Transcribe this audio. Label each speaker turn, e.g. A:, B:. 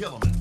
A: kill him.